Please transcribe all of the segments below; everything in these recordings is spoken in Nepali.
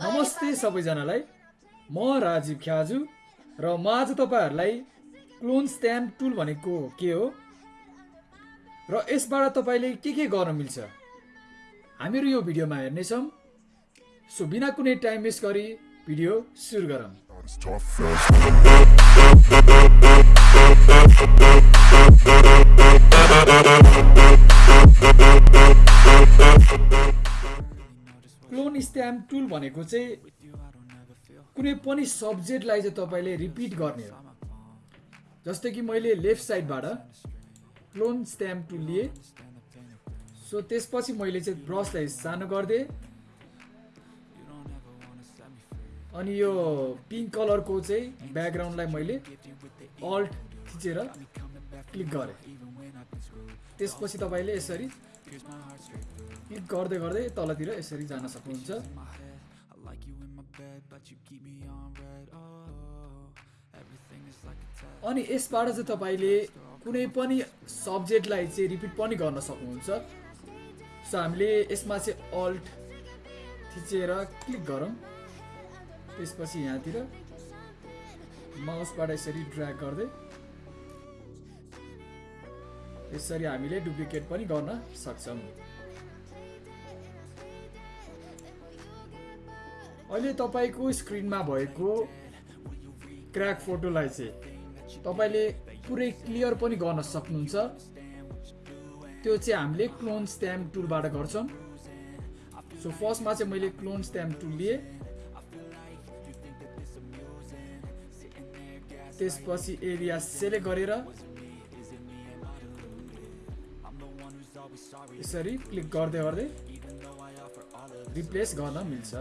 नमस्ते सबैजनालाई। म राजीव ख्याजु र म आज तपाईँहरूलाई क्लोन स्ट्याम्प टुल भनेको के हो? र यसबाट तपाईँले के के गर्न मिल्छ? हामीहरू यो भिडियोमा हेर्नेछौँ। सो बिना कुनै टाइम वेस्ट गरी भिडियो सुरु गरौँ। क्लोन स्ट्याम्प टुल भनेको चाहिँ कुनै पनि सब्जेक्टलाई चाहिँ तपाईँले रिपिट गर्ने हो। जस्तै कि मैले लेफ्ट साइडबाट क्लोन स्ट्याम्प टुल लिएँ। सो त्यसपछि मैले चाहिँ ब्रसलाई सानो गरिदिएँ। अनि यो पिङ्क कलरको चाहिँ ब्याकग्राउन्डलाई मैले अल्ट थिचेर क्लिक गरेँ। त्यसपछि तपाईँले यसरी क्लिक गर्दै गर्दै तलतिर यसरी जान सक्नुहुन्छ। अनि यसबाट चाहिँ तपाईँले कुनै पनि सब्जेक्टलाई चाहिँ रिपिट पनि गर्न सक्नुहुन्छ। सो हामीले यसमा चाहिँ अल्ट थिचेर क्लिक गरौँ। त्यसपछि यहाँतिर माउसबाट यसरी ड्र्याग गर्दै यसरी हामीले डुप्लिकेट पनि गर्न सक्छौँ। अहिले तपाईँको स्क्रिनमा भएको क्र्याक फोटोलाई चाहिँ तपाईँले पुरै क्लियर पनि गर्न सक्नुहुन्छ। त्यो चाहिँ हामीले क्लोन स्ट्याम्प टुलबाट गर्छौँ। सो फर्स्टमा चाहिँ मैले क्लोन स्ट्याम्प टुल लिएँ। त्यसपछि एरिया सेलेक्ट गरेर यसरी क्लिक गर्दै गर्दै रिप्लेस गर्न मिल्छ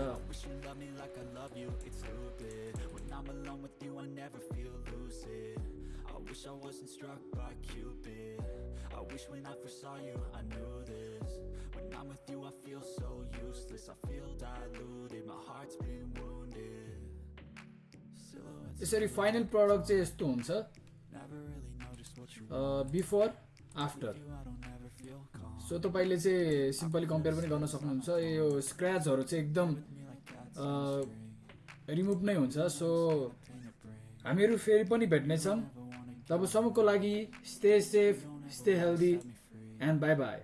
I wish I wasn't struck by Cupid I wish when I first saw you I knew this When I'm with you I feel so useless I feel diluted, my heart's been wounded Silhouettes यसरी फाइनल प्रडक्ट चाहिँ यस्तो हुन्छ never really noticed what you before after so तपाईँले चाहिँ सिम्पली कम्पेयर पनि गर्न सक्नुहुन्छ। यो स्क्रचहरू चाहिँ एकदम रिमुभ नै हुन्छ। सो हामीहरू फेरि पनि भेट्नेछौँ। तबसम्मको लागि stay safe stay healthy and bye bye